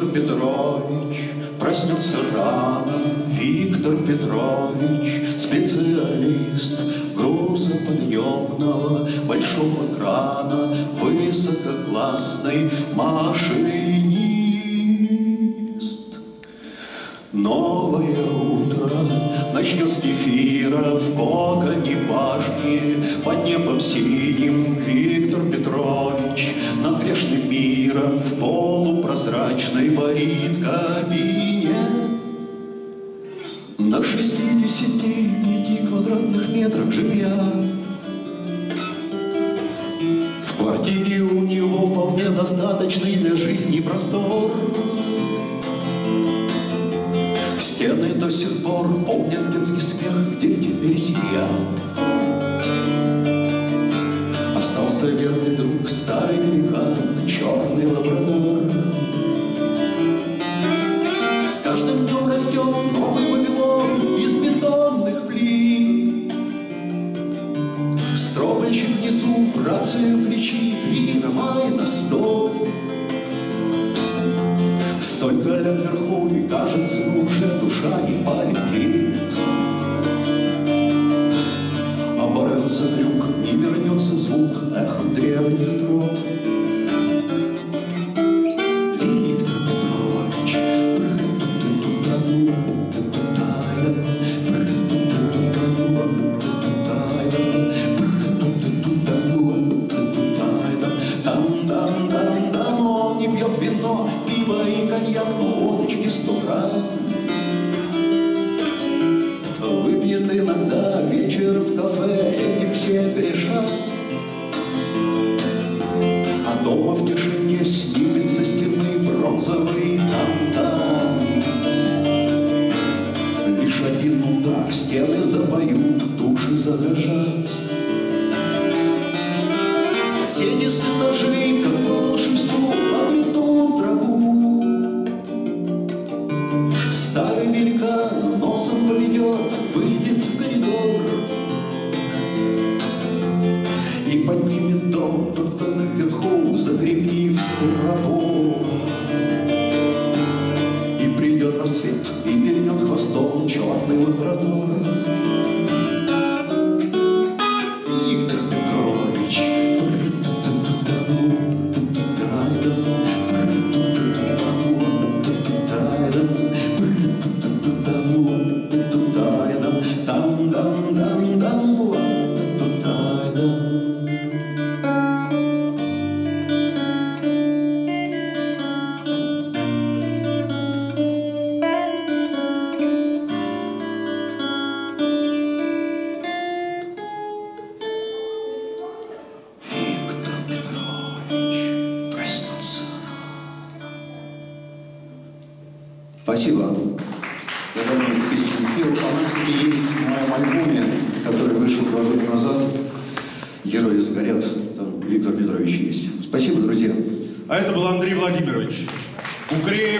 Виктор Петрович проснется рано, Виктор Петрович специалист грузоподъемного большого крана, высококлассный машинист. Новое утро начнет с кефира в коконе башни Под небом синим Виктор Петрович Грешным миром в полупрозрачной варит кабине На 65 квадратных метрах жилья В квартире у него вполне достаточный для жизни простор. Стены до сих пор помнят детский смех, где теперь семья. Остался верный друг, старый великан, черный лабрадор. С каждым днем растет новый Вавилон из бетонных плит. Стройщик внизу в рацию кричит, Вера на сто. Столько лет вверху, и кажется, уже душа не полетит. Оборвется крюк, не вернется звук эхом древних дров. Коньяк, водочки сто грамм. Выпьет иногда вечером в кафе, этим все грешат. А дома в тишине выйдет в коридор И поднимет дом тот, кто наверху, закрепив траву. И придет рассвет, и вернет хвостом черный лабрадор. Спасибо. Я давно не пел. Она, кстати, есть в моем альбоме, который вышел два года назад. Герои сгорят. Там Виктор Петрович есть. Спасибо, друзья. А это был Андрей Владимирович. Укреев.